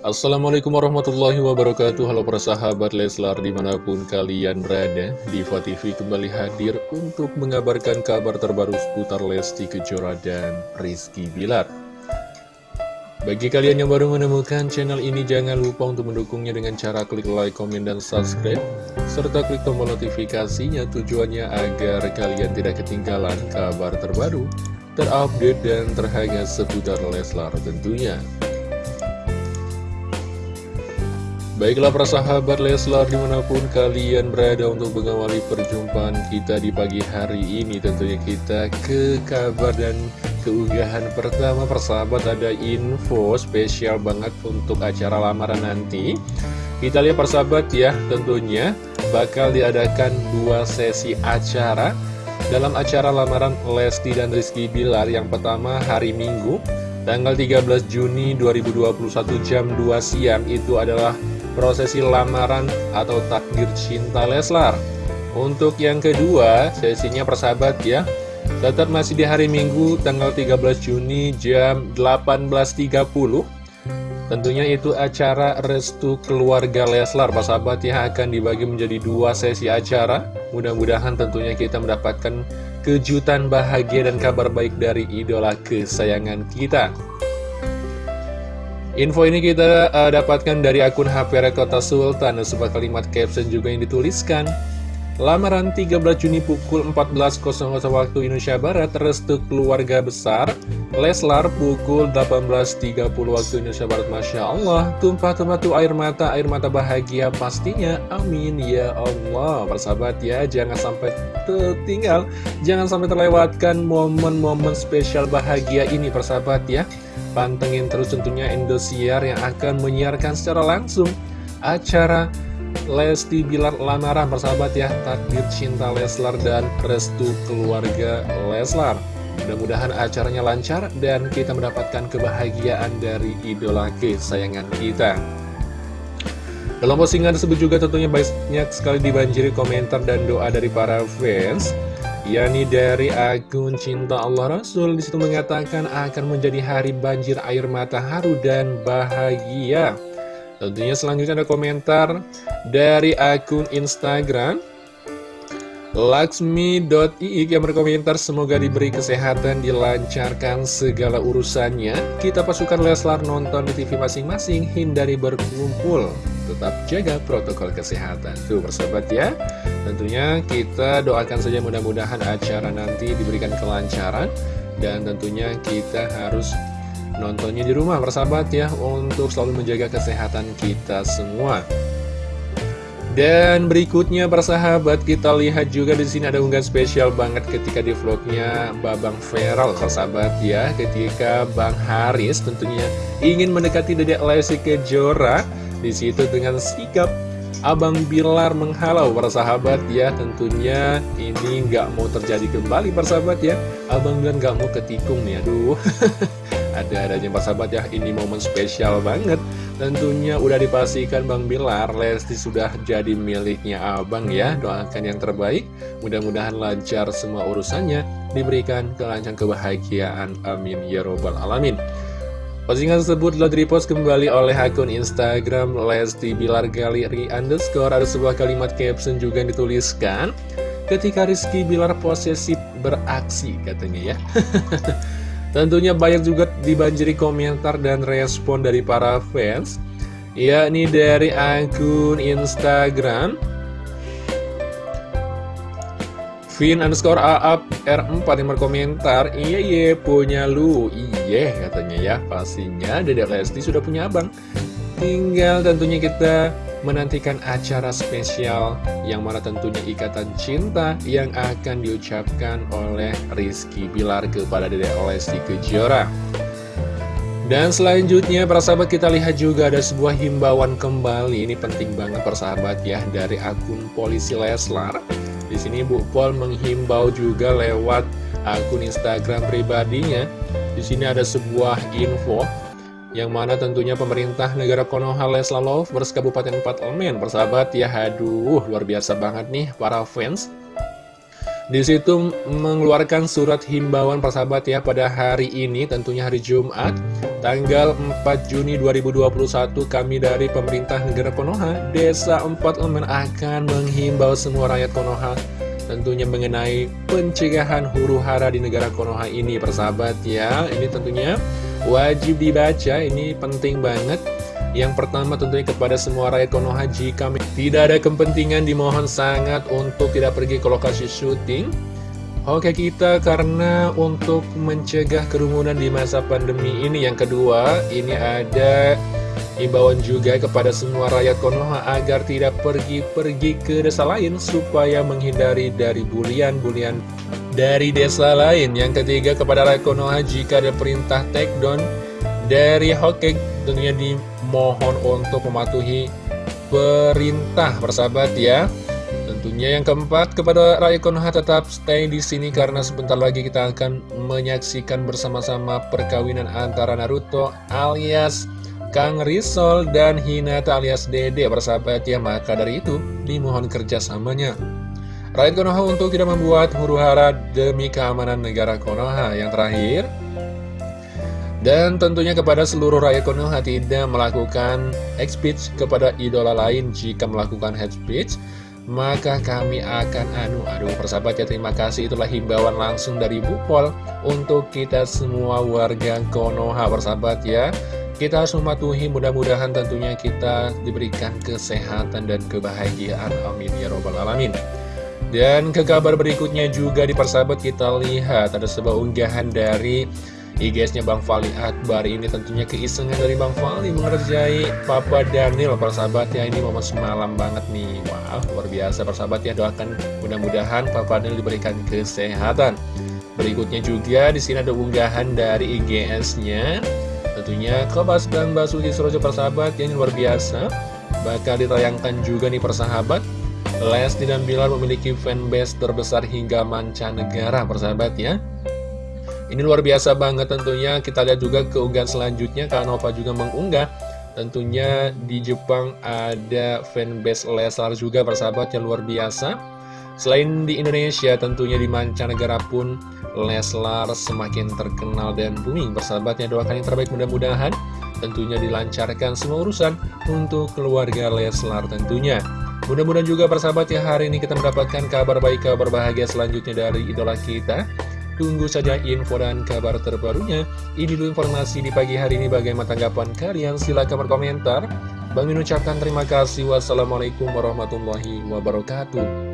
Assalamualaikum warahmatullahi wabarakatuh. Halo para sahabat Leslar di mana pun kalian berada Diva TV kembali hadir untuk mengabarkan kabar terbaru seputar Lesti Kejora dan Rizky Bilar. Bagi kalian yang baru menemukan channel ini jangan lupa untuk mendukungnya dengan cara klik like, komen, dan subscribe Serta klik tombol notifikasinya. Tujuannya agar kalian tidak ketinggalan kabar terbaru Terupdate dan terhangat seputar Leslar tentunya Baiklah para sahabat Leslar di mana pun kalian berada untuk mengawali perjumpaan kita di pagi hari ini Tentunya kita ke kabar dan keunggahan pertama. Persahabat ada info spesial banget untuk acara lamaran nanti. Kita lihat persahabat ya tentunya bakal diadakan dua sesi acara. Dalam acara lamaran Lesti dan Rizky Bilar yang pertama hari Minggu Tanggal 13 Juni 2021 jam 2 siang itu adalah prosesi lamaran atau takdir cinta Leslar. Untuk yang kedua, sesinya persahabat ya, tetap masih di hari Minggu tanggal 13 Juni jam 18.30. Tentunya itu acara restu keluarga Leslar, persahabat ya akan dibagi menjadi dua sesi acara. Mudah-mudahan tentunya kita mendapatkan kejutan bahagia dan kabar baik dari idola kesayangan kita. Info ini kita uh, dapatkan dari akun HP Rekota Sultan. Sebuah kalimat caption juga yang dituliskan. Lamaran 13 Juni pukul 14.00 waktu Indonesia Barat Restu keluarga besar Leslar pukul 18.30 waktu Indonesia Barat. Masya Allah Tumpah-tumpah tuh air mata Air mata bahagia pastinya. Amin ya Allah. Persahabat ya Jangan sampai tertinggal. Jangan sampai terlewatkan momen-momen spesial bahagia ini persahabat ya Pantengin terus tentunya Indosiar yang akan menyiarkan secara langsung acara Lesti Bilar Lamaran persahabat ya Takdir Cinta Leslar dan Restu Keluarga Leslar. Mudah-mudahan acaranya lancar dan kita mendapatkan kebahagiaan dari idola kesayangan kita. Dalam postingan tersebut juga tentunya banyak sekali dibanjiri komentar dan doa dari para fans yakni dari akun cinta Allah Rasul di situ mengatakan akan menjadi hari banjir air mata haru dan bahagia. Tentunya selanjutnya ada komentar dari akun Instagram Laksmi.iik yang berkomentar semoga diberi kesehatan, dilancarkan segala urusannya. Kita pasukan Leslar nonton di TV masing-masing, hindari berkumpul. Tetap jaga protokol kesehatan. Tuh persahabat ya. Tentunya kita doakan saja mudah-mudahan acara nanti diberikan kelancaran. Dan tentunya kita harus nontonnya di rumah persahabat ya. Untuk selalu menjaga kesehatan kita semua. Dan berikutnya persahabat kita lihat juga di sini ada unggahan spesial banget ketika di vlognya Babang Feral persahabat ya ketika Bang Haris tentunya ingin mendekati Dedek Lesti Kejora di situ dengan sikap Abang Bilar menghalau persahabat ya tentunya ini nggak mau terjadi kembali persahabat ya Abang Bilar nggak mau ketikung nih aduh ada-adanya persahabat ya ini momen spesial banget Tentunya udah dipastikan Bang Bilar, Lesti sudah jadi miliknya abang ya. Doakan yang terbaik, mudah-mudahan lancar semua urusannya, diberikan kelancaran kebahagiaan. Amin ya robbal alamin. Postingan tersebut telah direpost kembali oleh akun Instagram Lesti Bilar Galeri underscore. Ada sebuah kalimat caption juga yang dituliskan. Ketika Rizky Bilar posesif beraksi katanya ya. Tentunya banyak juga dibanjiri komentar dan respon dari para fans yakni dari akun Instagram Vin underscore Aap R4 yang berkomentar Iya iya punya lu. Iya katanya ya. Pastinya Dedek Lesti sudah punya abang. Tinggal tentunya kita menantikan acara spesial yang mana tentunya ikatan cinta yang akan diucapkan oleh Rizky Bilar kepada Dede Lesti Kejora. Dan selanjutnya para sahabat kita lihat juga ada sebuah himbauan kembali. Ini penting banget persahabat ya dari akun polisi Leslar. Di sini Bu Pol menghimbau juga lewat akun Instagram pribadinya. Di sini ada sebuah info yang mana tentunya pemerintah negara Konoha Leslar Lovers Kabupaten 4 Elemen persahabat ya aduh luar biasa banget nih para fans di situ mengeluarkan surat himbauan persahabat ya pada hari ini tentunya hari Jumat tanggal 4 Juni 2021 kami dari pemerintah negara Konoha Desa 4 Elemen akan menghimbau semua rakyat Konoha tentunya mengenai pencegahan huru hara di negara Konoha ini persahabat ya. Ini tentunya wajib dibaca ini penting banget yang pertama tentunya kepada semua rakyat Konoha jika tidak ada kepentingan dimohon sangat untuk tidak pergi ke lokasi syuting. Oke kita karena untuk mencegah kerumunan di masa pandemi ini. Yang kedua ini ada imbauan juga kepada semua rakyat Konoha agar tidak pergi-pergi ke desa lain supaya menghindari dari bulian-bulian dari desa lain. Yang ketiga kepada rakyat Konoha jika ada perintah take down dari Hokage tentunya dimohon untuk mematuhi perintah persahabat ya. Tentunya yang keempat kepada rakyat Konoha tetap stay di sini karena sebentar lagi kita akan menyaksikan bersama-sama perkawinan antara Naruto alias Kang Risol dan Hinata alias Dede persahabat ya. Maka dari itu dimohon kerjasamanya. Rakyat Konoha untuk tidak membuat huru hara demi keamanan negara Konoha. Yang terakhir dan tentunya kepada seluruh rakyat Konoha tidak melakukan hate speech kepada idola lain. Jika melakukan hate speech maka kami akan anu aduh persahabat ya terima kasih. Itulah himbauan langsung dari Bupol untuk kita semua warga Konoha persahabat ya. Kita harus mematuhi mudah-mudahan tentunya kita diberikan kesehatan dan kebahagiaan. Amin ya robbal alamin. Dan ke kabar berikutnya juga di persahabat kita lihat ada sebuah unggahan dari IGSnya Bang Fali Akbar. Ini tentunya keisengan dari Bang Fali mengerjai Papa Daniel. Persahabat ya ini momen semalam banget nih. Wow luar biasa. Persahabat ya doakan mudah-mudahan Papa Daniel diberikan kesehatan. Berikutnya juga di sini ada unggahan dari IGS-nya tentunya Kobas dan Basuki Surojo persahabat yang luar biasa. Bakal ditayangkan juga nih persahabat Lesti dan Bilar memiliki fanbase terbesar hingga mancanegara persahabat ya ini luar biasa banget tentunya. Kita lihat juga keunggahan selanjutnya. Kak Nova juga mengunggah. Tentunya di Jepang ada fanbase Leslar juga persahabat yang luar biasa. Selain di Indonesia tentunya di mancanegara pun Leslar semakin terkenal dan booming. Persahabatnya doakan yang terbaik mudah-mudahan. Tentunya dilancarkan semua urusan untuk keluarga Leslar tentunya. Mudah-mudahan juga persahabat ya hari ini kita mendapatkan kabar baik, kabar bahagia selanjutnya dari idola kita Tunggu saja info dan kabar terbarunya. Ini dulu informasi di pagi hari ini. Bagaimana tanggapan kalian? Silahkan berkomentar. Bang Min ucapkan terima kasih. Wassalamualaikum warahmatullahi wabarakatuh.